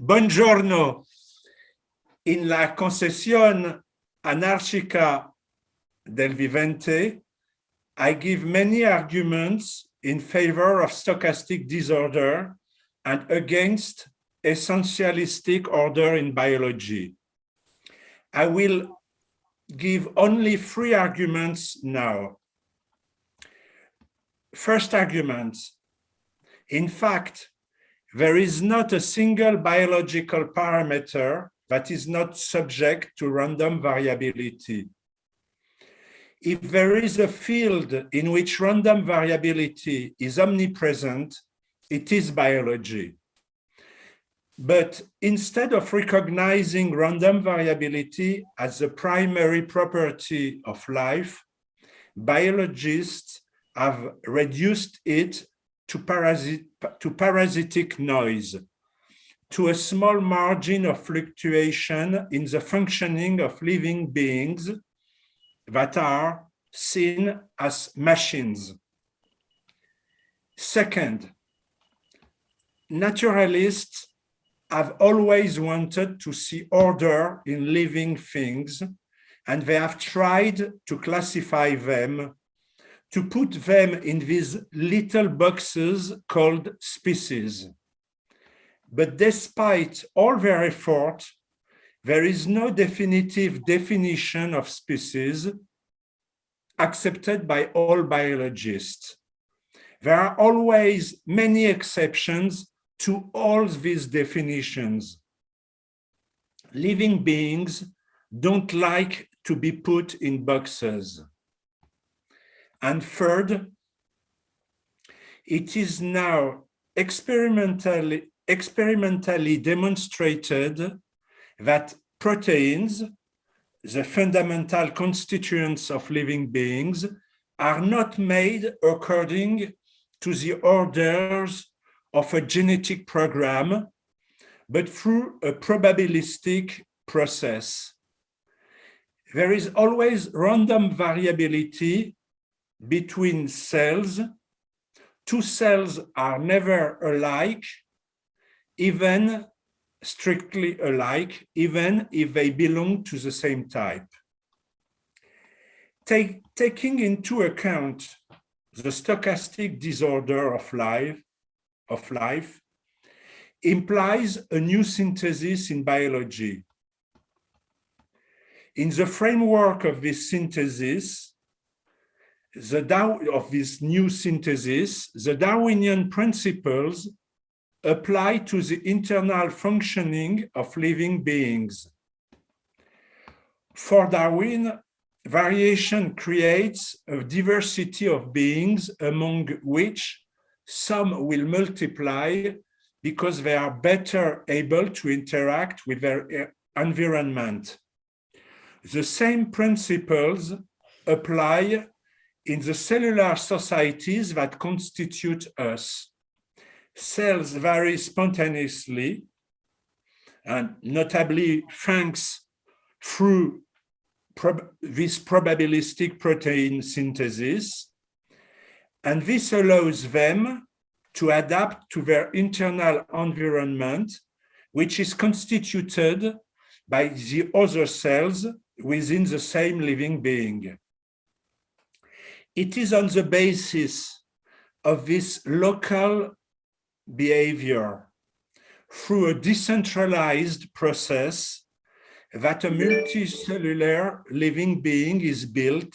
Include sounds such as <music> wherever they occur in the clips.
Buongiorno. In la conception anarchique du vivant, I give many arguments in favor of stochastic disorder and against essentialistic order in biology. I will give only three arguments now. First argument, in fact, there is not a single biological parameter that is not subject to random variability. If there is a field in which random variability is omnipresent, it is biology. But instead of recognizing random variability as the primary property of life, biologists have reduced it to, parasit to parasitic noise, to a small margin of fluctuation in the functioning of living beings that are seen as machines. Second, naturalists have always wanted to see order in living things, and they have tried to classify them, to put them in these little boxes called species. But despite all their effort, there is no definitive definition of species accepted by all biologists. There are always many exceptions to all these definitions. Living beings don't like to be put in boxes. And third, it is now experimentally, experimentally demonstrated that proteins, the fundamental constituents of living beings, are not made according to the orders of a genetic program, but through a probabilistic process. There is always random variability between cells. Two cells are never alike, even strictly alike, even if they belong to the same type. Take, taking into account the stochastic disorder of life, of life implies a new synthesis in biology. In the framework of this synthesis, the Dar of this new synthesis, the Darwinian principles apply to the internal functioning of living beings. For Darwin, variation creates a diversity of beings among which some will multiply because they are better able to interact with their eh, environment. The same principles apply in the cellular societies that constitute us. Cells vary spontaneously, and notably thanks through prob this probabilistic protein synthesis, and this allows them to adapt to their internal environment, which is constituted by the other cells within the same living being. It is on the basis of this local behavior through a decentralized process that a multicellular living being is built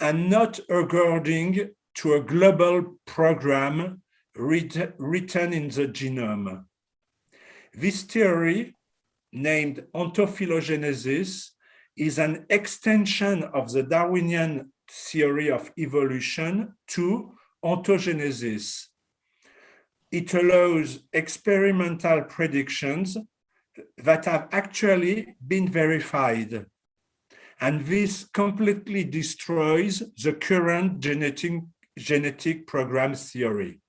and not according to a global program writ written in the genome. This theory, named ontophylogenesis, is an extension of the Darwinian theory of evolution to ontogenesis. It allows experimental predictions that have actually been verified. And this completely destroys the current genetic genetic program theory.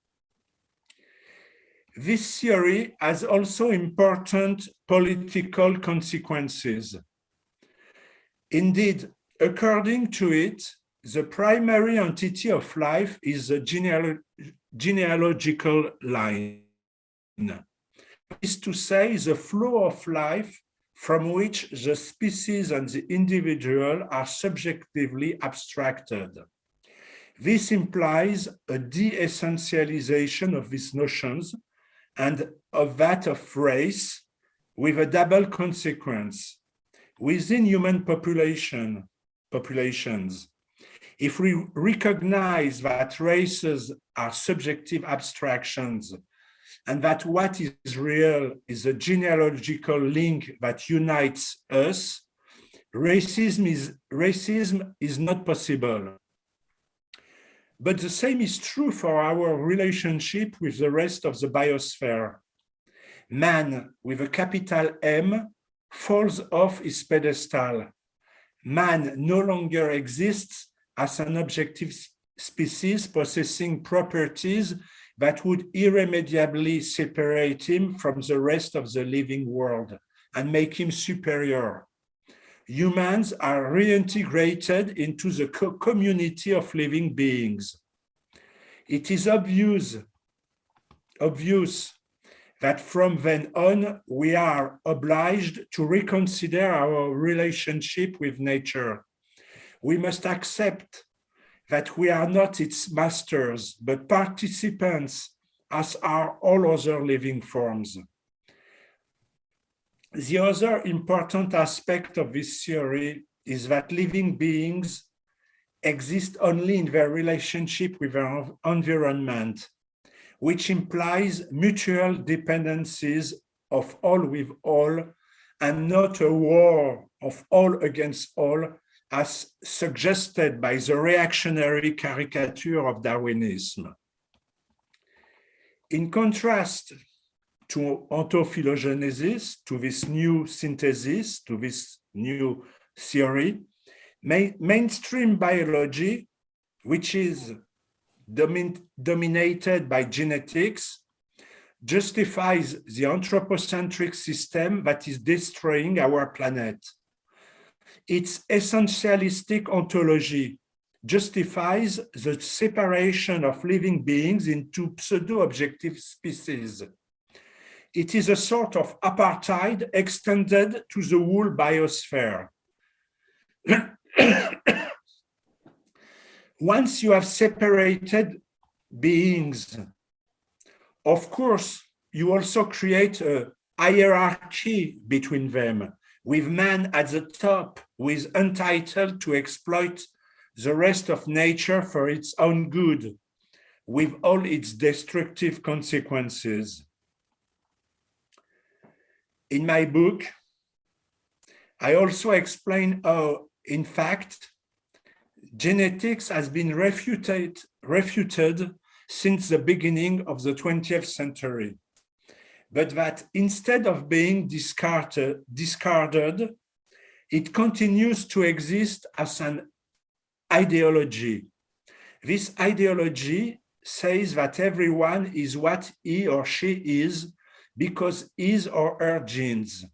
This theory has also important political consequences. Indeed, according to it, the primary entity of life is the geneal genealogical line. is to say the flow of life from which the species and the individual are subjectively abstracted. This implies a de-essentialization of these notions and of that of race with a double consequence. Within human population, populations, if we recognize that races are subjective abstractions and that what is real is a genealogical link that unites us, racism is, racism is not possible. But the same is true for our relationship with the rest of the biosphere. Man with a capital M falls off his pedestal. Man no longer exists as an objective species possessing properties that would irremediably separate him from the rest of the living world and make him superior. Humans are reintegrated into the co community of living beings. It is obvious, obvious that from then on, we are obliged to reconsider our relationship with nature. We must accept that we are not its masters, but participants as are all other living forms. The other important aspect of this theory is that living beings exist only in their relationship with their environment, which implies mutual dependencies of all with all and not a war of all against all as suggested by the reactionary caricature of Darwinism. In contrast to ontophylogenesis, to this new synthesis, to this new theory, main, mainstream biology, which is domin dominated by genetics, justifies the anthropocentric system that is destroying our planet its essentialistic ontology justifies the separation of living beings into pseudo-objective species. It is a sort of apartheid extended to the whole biosphere. <coughs> Once you have separated beings, of course, you also create a hierarchy between them with man at the top who is entitled to exploit the rest of nature for its own good, with all its destructive consequences. In my book, I also explain how, in fact, genetics has been refuted, refuted since the beginning of the 20th century but that instead of being discarded, discarded, it continues to exist as an ideology. This ideology says that everyone is what he or she is because his or her genes.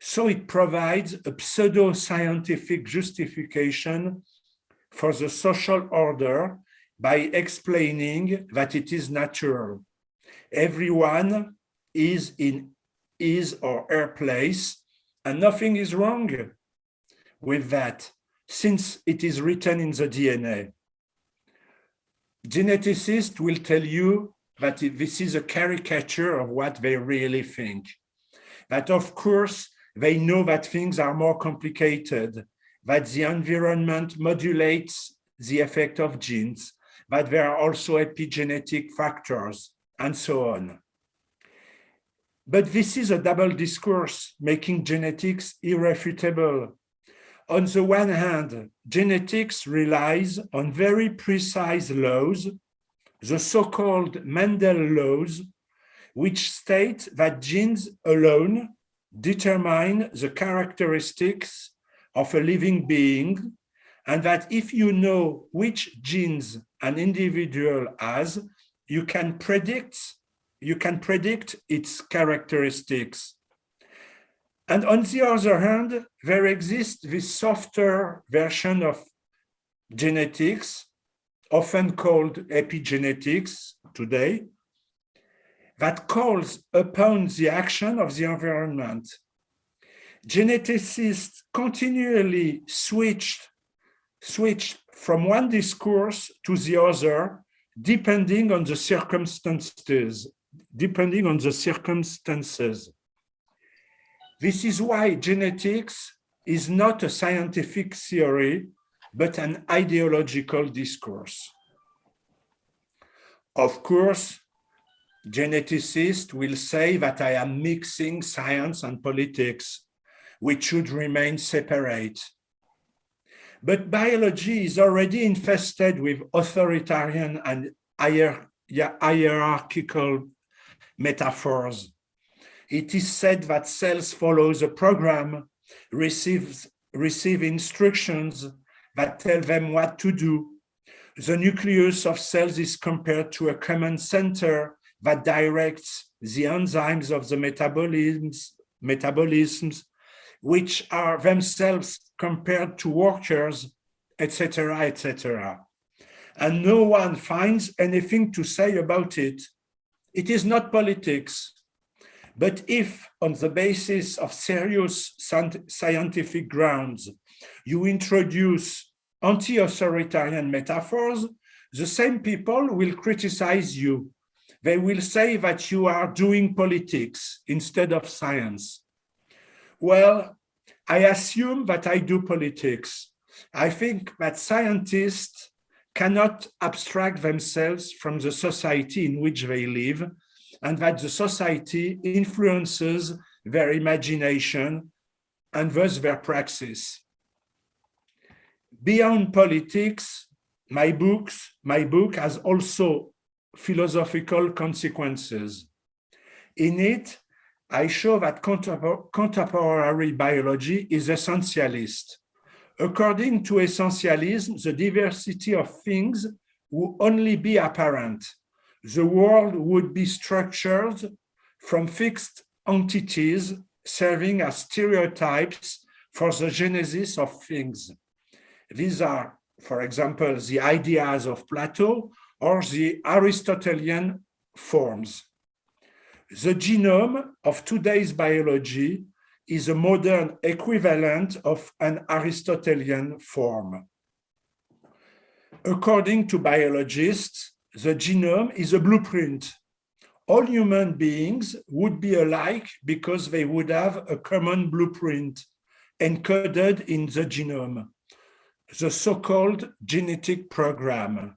So it provides a pseudo-scientific justification for the social order by explaining that it is natural. Everyone is in his or her place, and nothing is wrong with that, since it is written in the DNA. Geneticists will tell you that this is a caricature of what they really think. That of course, they know that things are more complicated, that the environment modulates the effect of genes, that there are also epigenetic factors, and so on. But this is a double discourse, making genetics irrefutable. On the one hand, genetics relies on very precise laws, the so-called Mendel laws, which state that genes alone determine the characteristics of a living being, and that if you know which genes an individual has, you can predict you can predict its characteristics. And on the other hand, there exists this softer version of genetics, often called epigenetics today, that calls upon the action of the environment. Geneticists continually switched, switched from one discourse to the other, depending on the circumstances, depending on the circumstances. This is why genetics is not a scientific theory, but an ideological discourse. Of course, geneticists will say that I am mixing science and politics, which should remain separate. But biology is already infested with authoritarian and hierarchical metaphors. It is said that cells follow a program, receives, receive instructions that tell them what to do. The nucleus of cells is compared to a command center that directs the enzymes of the metabolisms, metabolisms which are themselves compared to workers, etc., etc. And no one finds anything to say about it. It is not politics. But if, on the basis of serious scientific grounds, you introduce anti-authoritarian metaphors, the same people will criticize you. They will say that you are doing politics instead of science. Well, I assume that I do politics. I think that scientists cannot abstract themselves from the society in which they live and that the society influences their imagination and thus their praxis. Beyond politics, my books, my book has also philosophical consequences. In it, I show that contemporary biology is essentialist. According to essentialism, the diversity of things would only be apparent. The world would be structured from fixed entities serving as stereotypes for the genesis of things. These are, for example, the ideas of Plato or the Aristotelian forms. The genome of today's biology is a modern equivalent of an Aristotelian form. According to biologists, the genome is a blueprint. All human beings would be alike because they would have a common blueprint encoded in the genome, the so-called genetic program.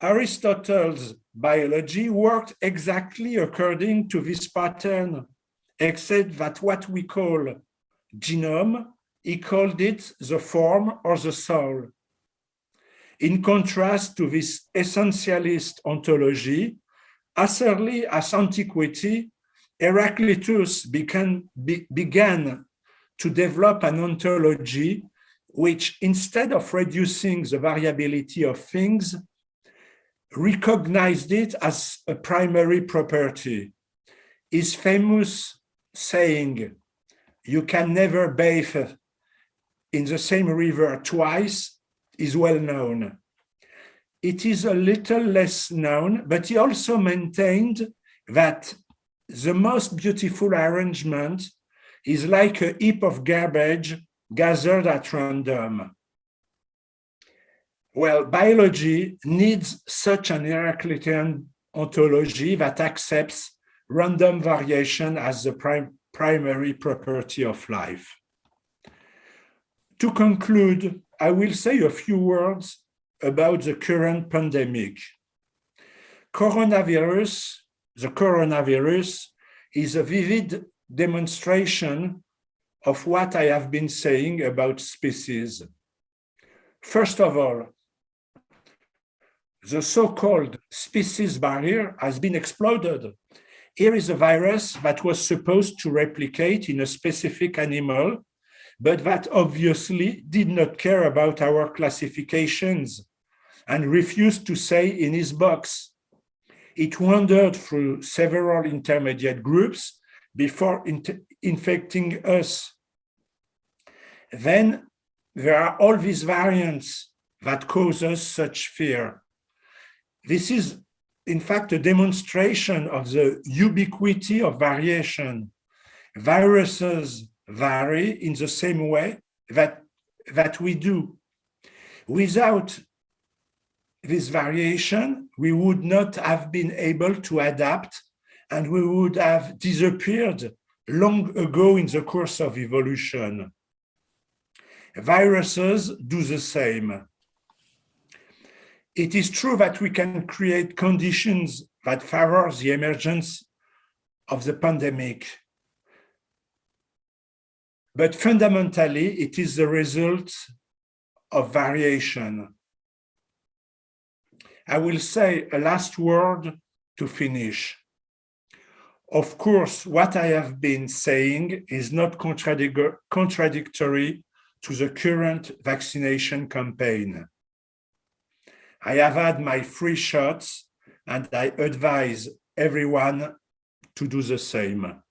Aristotle's biology worked exactly according to this pattern, except that what we call genome, he called it the form or the soul. In contrast to this essentialist ontology, as early as antiquity, Heraclitus began, be, began to develop an ontology which, instead of reducing the variability of things, recognized it as a primary property. His famous saying, you can never bathe in the same river twice, is well known. It is a little less known, but he also maintained that the most beautiful arrangement is like a heap of garbage gathered at random. Well, biology needs such an Heraclitean ontology that accepts random variation as the prim primary property of life. To conclude, I will say a few words about the current pandemic. Coronavirus, the coronavirus, is a vivid demonstration of what I have been saying about species. First of all, the so-called species barrier has been exploded. Here is a virus that was supposed to replicate in a specific animal, but that obviously did not care about our classifications and refused to stay in his box. It wandered through several intermediate groups before infecting us. Then there are all these variants that cause us such fear. This is in fact, a demonstration of the ubiquity of variation. Viruses vary in the same way that, that we do. Without this variation, we would not have been able to adapt and we would have disappeared long ago in the course of evolution. Viruses do the same. It is true that we can create conditions that favor the emergence of the pandemic. But fundamentally, it is the result of variation. I will say a last word to finish. Of course, what I have been saying is not contradictory to the current vaccination campaign. I have had my free shots and I advise everyone to do the same.